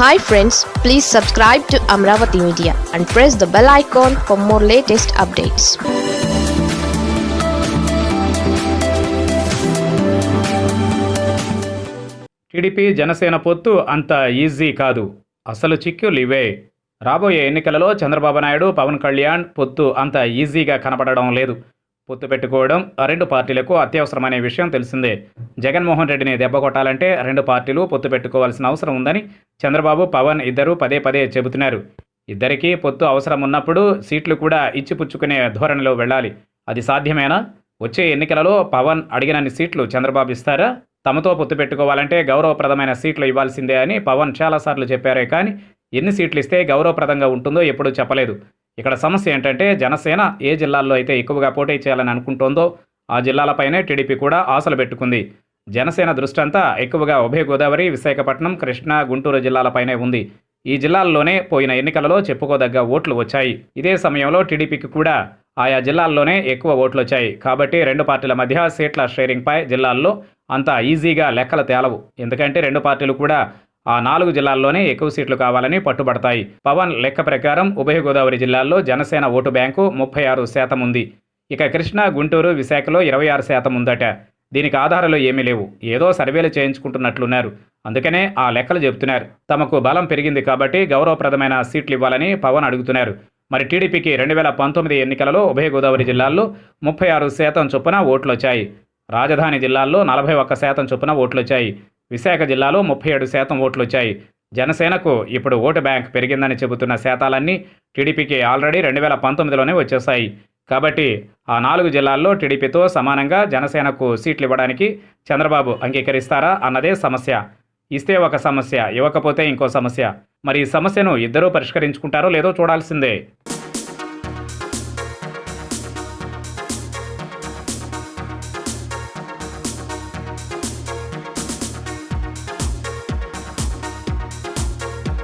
Hi friends please subscribe to Amaravati media and press the bell icon for more latest updates TDP Janasena పొత్తు అంత easy కాదు. అసలు చిక్కులు ఇవే రాబోయే ఎన్నికలలో చంద్రబాబు నాయుడు పవన్ కళ్యాణ్ పొత్తు అంత ఈజీగా కనపడడం లేదు. పొత్తు పెట్టుకోవడం రెండు పార్టీలకు అత్యవసరమనే విషయం తెలిసిందే. జగన్మోహన్ రెడ్డిని దెబ్బకొట్టాలంటే రెండు పార్టీలు పొత్తు పెట్టుకోవాల్సిన అవసరం ఉందని చంద్రబాబు పవన్ ఇద్దరూ పదే పదే చెబుతున్నారు. ఇద్దరికీ పొత్తు అవసరం ఉన్నప్పుడు సీట్లు కూడా ఇచ్చిపుచ్చుకునే ధోరణిలో వెళ్ళాలి. అది సాధ్యమేనా? వచ్చే ఎన్నికలలో పవన్ అడిగినన్ని సీట్లు చంద్రబాబు ఇస్తారా? తమతో పొత్తు పెట్టుకోవాలంటే గౌరవప్రదమైన సీట్లు ఇవ్వాల్సిందే అని పవన్ చాలాసార్లు చెప్పారే కానీ ఎన్ని సీట్లు ఇస్తే గౌరవప్రదంగా ఉంటుందో ఎప్పుడూ చెప్పలేదు. ఇక్కడ సమస్య ఏంటంటే జనసేన ఏ జిల్లాల్లో అయితే ఎక్కువగా పోటీ చేయాలని అనుకుంటోందో ఆ జిల్లాలపైనే టీడీపీ కూడా ఆశలు పెట్టుకుంది. జనసేన దృష్టంతా ఎక్కువగా ఉభయ గోదావరి విశాఖపట్నం కృష్ణా గుంటూరు జిల్లాలపైనే ఉంది. ఈ జిల్లాల్లోనే పోయిన ఎన్నికలలో చెప్పుకోదగ్గ ఓట్లు వచ్చాయి. ఇదే సమయంలో టీడీపీకి కూడా ఆయా జిల్లాల్లోనే ఎక్కువ ఓట్లు వచ్చాయి. కాబట్టి రెండు పార్టీల మధ్య సీట్ల షేరింగ్పై జిల్లాల్లో అంత ఈజీగా లెక్కలు తేలవు. ఎందుకంటే రెండు పార్టీలు కూడా ఆ నాలుగు జిల్లాల్లోనే ఎక్కువ సీట్లు కావాలని పట్టుబడతాయి. పవన్ లెక్క ప్రకారం ఉభయ గోదావరి జిల్లాల్లో జనసేన ఓటు బ్యాంకు ముప్పై ఆరు శాతం ఉంది. ఇక కృష్ణా గుంటూరు విశాఖలో ఇరవై ఆరు శాతం ఉందట. దీనికి ఆధారాలు ఏమీ లేవు. ఏదో సర్వేలు చేయించుకుంటున్నట్లున్నారు. అందుకనే ఆ లెక్కలు చెబుతున్నారు. తమకు బలం పెరిగింది కాబట్టి గౌరవప్రదమైన సీట్లు ఇవ్వాలని పవన్ అడుగుతున్నారు. మరి టీడీపీకి రెండు వేల పంతొమ్మిది ఎన్నికలలో ఉభయ గోదావరి జిల్లాల్లో ముప్పై ఆరు శాతం చొప్పున ఓట్లు వచ్చాయి రాజధాని జిల్లాల్లో నలభై ఒక్క శాతం చొప్పున ఓట్లు వచ్చాయి విశాఖ జిల్లాలో ముప్పై ఏడు శాతం ఓట్లు వచ్చాయి జనసేనకు ఇప్పుడు ఓటు బ్యాంక్ పెరిగిందని చెబుతున్న శాతాలన్నీ టీడీపీకి ఆల్రెడీ రెండు వేల పంతొమ్మిదిలోనే వచ్చేశాయి. కాబట్టి ఆ నాలుగు జిల్లాల్లో టీడీపీతో సమానంగా జనసేనకు సీట్లు ఇవ్వడానికి చంద్రబాబు అంగీకరిస్తారా అన్నదే సమస్య. ఇస్తే ఒక సమస్య ఇవ్వకపోతే ఇంకో సమస్య. మరి ఈ సమస్యను ఇద్దరూ పరిష్కరించుకుంటారో లేదో చూడాల్సిందే.